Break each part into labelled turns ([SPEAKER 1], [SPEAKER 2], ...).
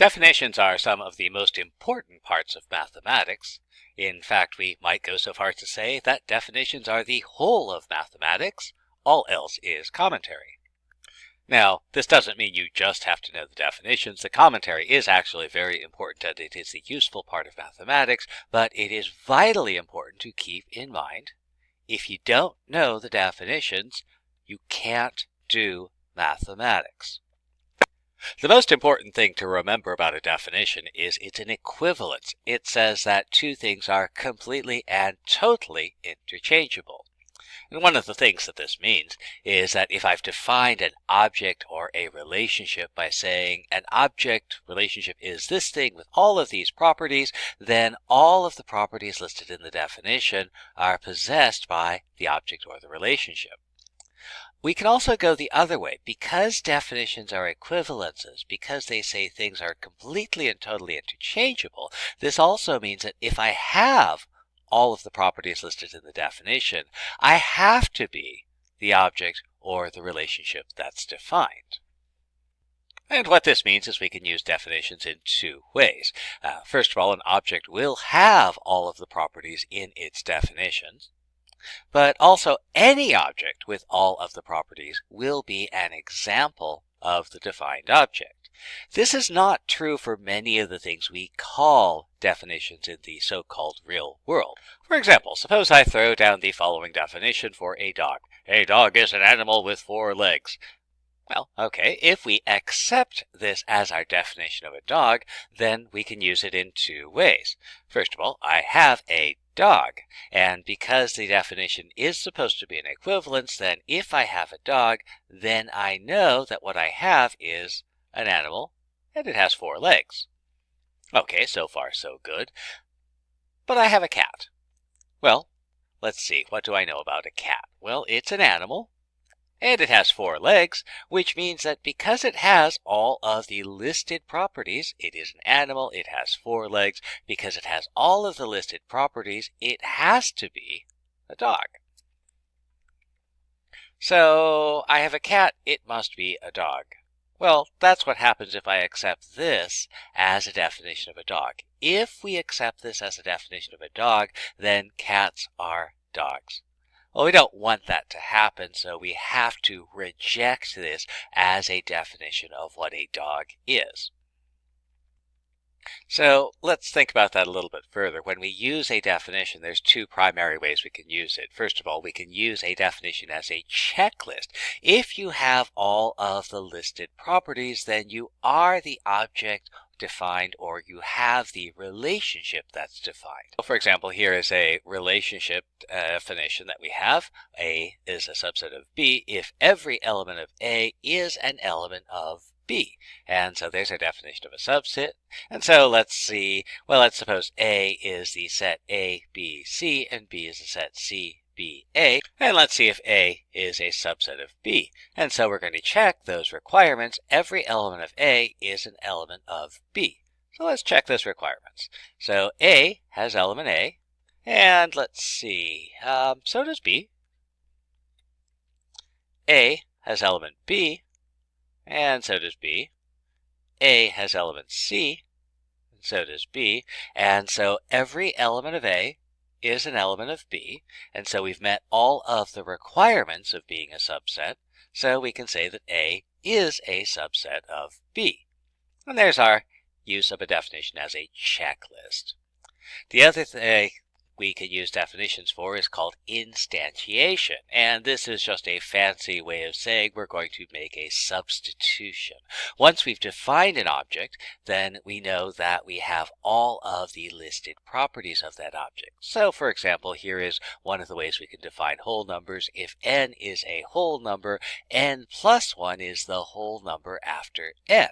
[SPEAKER 1] Definitions are some of the most important parts of mathematics. In fact, we might go so far as to say that definitions are the whole of mathematics. All else is commentary. Now, this doesn't mean you just have to know the definitions. The commentary is actually very important and it is the useful part of mathematics, but it is vitally important to keep in mind if you don't know the definitions, you can't do mathematics. The most important thing to remember about a definition is it's an equivalence. It says that two things are completely and totally interchangeable. And one of the things that this means is that if I've defined an object or a relationship by saying an object relationship is this thing with all of these properties, then all of the properties listed in the definition are possessed by the object or the relationship. We can also go the other way. Because definitions are equivalences, because they say things are completely and totally interchangeable, this also means that if I have all of the properties listed in the definition, I have to be the object or the relationship that's defined. And what this means is we can use definitions in two ways. Uh, first of all, an object will have all of the properties in its definitions. But also any object with all of the properties will be an example of the defined object. This is not true for many of the things we call definitions in the so-called real world. For example, suppose I throw down the following definition for a dog. A dog is an animal with four legs. Well, okay, if we accept this as our definition of a dog, then we can use it in two ways. First of all, I have a dog. And because the definition is supposed to be an equivalence, then if I have a dog, then I know that what I have is an animal and it has four legs. Okay, so far so good. But I have a cat. Well, let's see, what do I know about a cat? Well, it's an animal and it has four legs, which means that because it has all of the listed properties, it is an animal, it has four legs, because it has all of the listed properties, it has to be a dog. So I have a cat, it must be a dog. Well, that's what happens if I accept this as a definition of a dog. If we accept this as a definition of a dog, then cats are dogs. Well, we don't want that to happen, so we have to reject this as a definition of what a dog is. So let's think about that a little bit further. When we use a definition, there's two primary ways we can use it. First of all, we can use a definition as a checklist. If you have all of the listed properties, then you are the object defined or you have the relationship that's defined. So for example, here is a relationship definition that we have. A is a subset of B if every element of A is an element of B. And so there's our definition of a subset. And so let's see, well, let's suppose A is the set A, B, C, and B is the set C, B, A. And let's see if A is a subset of B. And so we're going to check those requirements. Every element of A is an element of B. So let's check those requirements. So A has element A. And let's see, um, so does B. A has element B. And so does B. A has element C. And so does B. And so every element of A is an element of B, and so we've met all of the requirements of being a subset, so we can say that A is a subset of B. And there's our use of a definition as a checklist. The other thing we can use definitions for is called instantiation. And this is just a fancy way of saying we're going to make a substitution. Once we've defined an object, then we know that we have all of the listed properties of that object. So for example, here is one of the ways we can define whole numbers. If n is a whole number, n plus 1 is the whole number after n.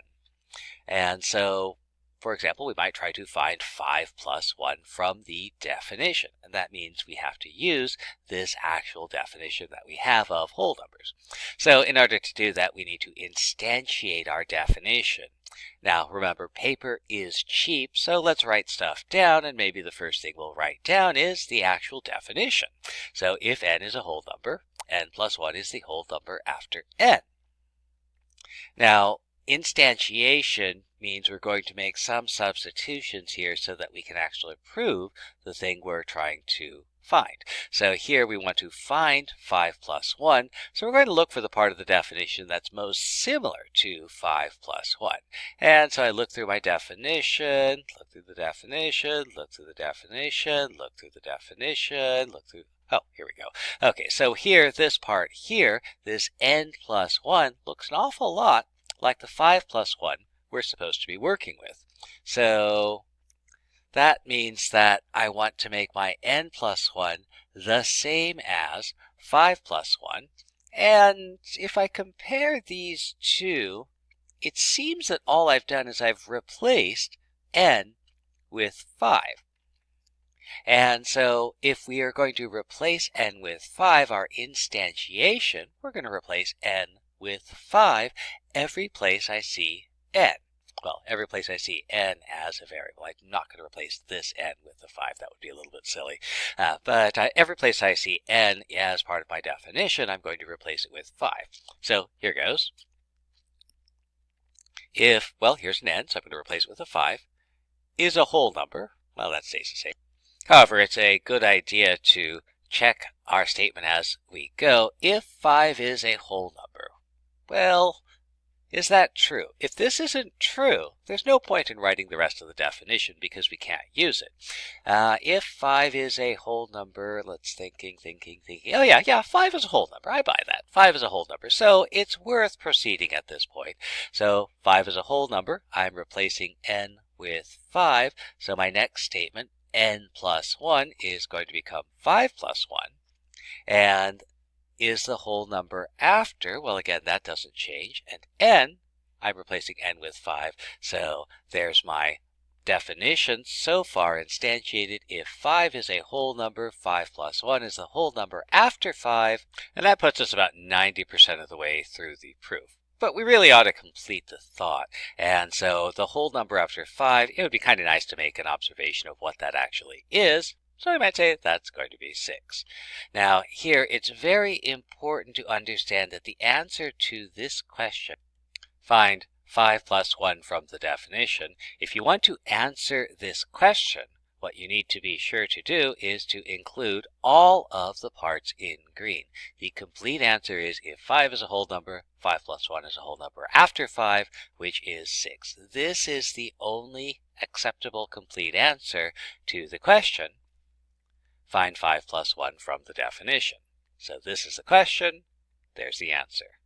[SPEAKER 1] And so for example, we might try to find 5 plus 1 from the definition. And that means we have to use this actual definition that we have of whole numbers. So in order to do that, we need to instantiate our definition. Now, remember, paper is cheap, so let's write stuff down, and maybe the first thing we'll write down is the actual definition. So if n is a whole number, n plus 1 is the whole number after n. Now, instantiation means we're going to make some substitutions here so that we can actually prove the thing we're trying to find. So here we want to find 5 plus 1. So we're going to look for the part of the definition that's most similar to 5 plus 1. And so I look through my definition, look through the definition, look through the definition, look through the definition, look through Oh, here we go. Okay, so here, this part here, this n plus 1 looks an awful lot like the 5 plus 1 we're supposed to be working with. So that means that I want to make my n plus 1 the same as 5 plus 1. And if I compare these two, it seems that all I've done is I've replaced n with 5. And so if we are going to replace n with 5, our instantiation, we're going to replace n with 5 every place I see n. Well, every place I see n as a variable. I'm not going to replace this n with the 5. That would be a little bit silly. Uh, but uh, every place I see n as part of my definition, I'm going to replace it with 5. So here goes. If, well, here's an n, so I'm going to replace it with a 5, is a whole number. Well, that stays the same. However, it's a good idea to check our statement as we go if 5 is a whole number. Well, is that true? If this isn't true, there's no point in writing the rest of the definition because we can't use it. Uh, if 5 is a whole number, let's thinking, thinking, thinking. Oh yeah, yeah, 5 is a whole number. I buy that. 5 is a whole number. So it's worth proceeding at this point. So 5 is a whole number. I'm replacing n with 5. So my next statement n plus 1 is going to become 5 plus 1. And is the whole number after? Well, again, that doesn't change. And n, I'm replacing n with 5. So there's my definition so far instantiated. If 5 is a whole number, 5 plus 1 is the whole number after 5. And that puts us about 90% of the way through the proof. But we really ought to complete the thought. And so the whole number after 5, it would be kind of nice to make an observation of what that actually is. So we might say that's going to be 6. Now here it's very important to understand that the answer to this question, find 5 plus 1 from the definition, if you want to answer this question, what you need to be sure to do is to include all of the parts in green. The complete answer is if 5 is a whole number, 5 plus 1 is a whole number after 5, which is 6. This is the only acceptable complete answer to the question. Find 5 plus 1 from the definition. So this is the question. There's the answer.